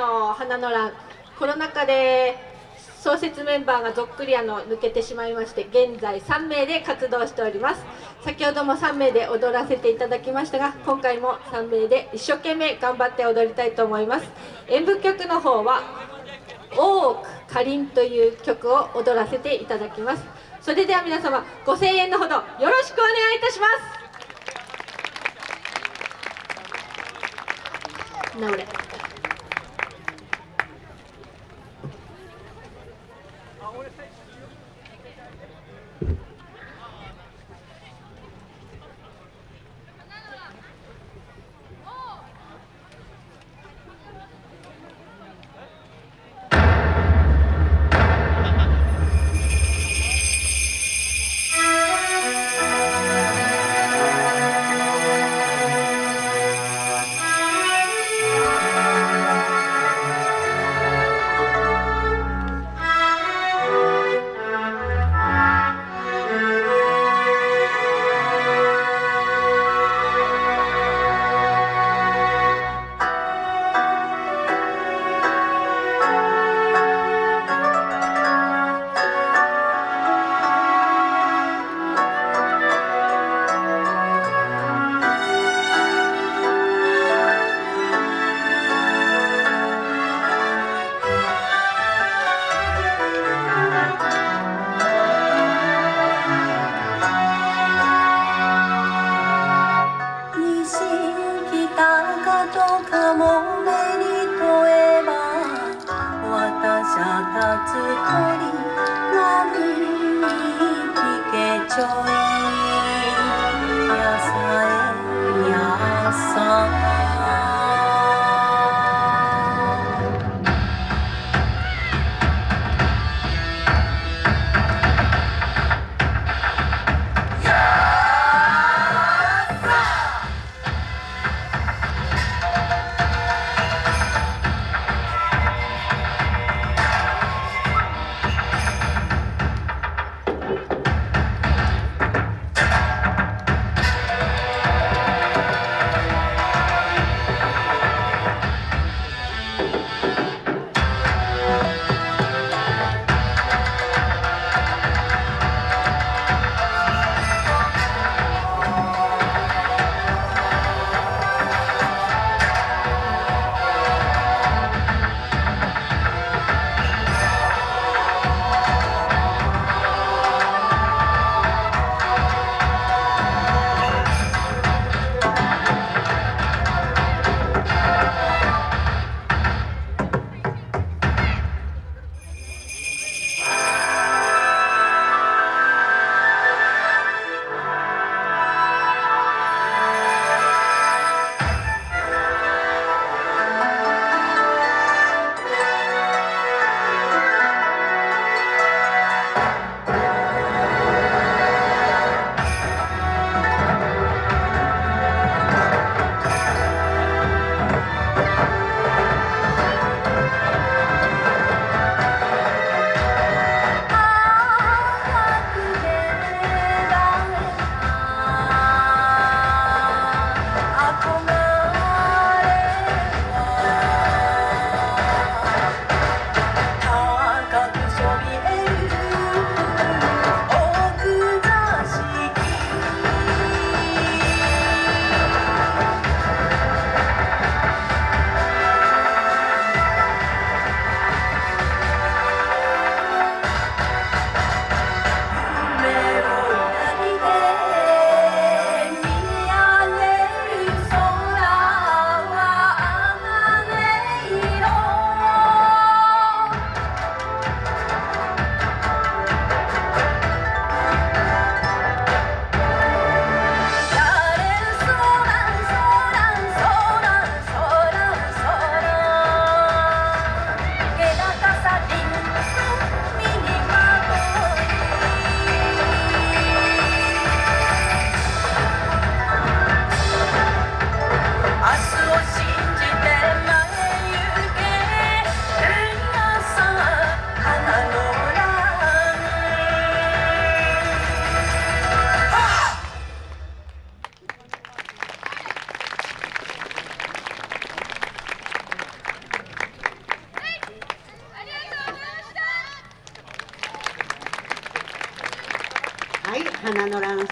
の花の欄コロナ禍で創設メンバーがぞっくりあの抜けてしまいまして現在3名で活動しております。先ほども3名で踊らせていただきましたが今回も3名で一生懸命頑張って踊りたいと思います。演舞曲の方は「大奥かりん」という曲を踊らせていただきます。それでは皆様ご声援のほどよろしくお願いいたします。なたつり波に聞けちょい花の蘭さん。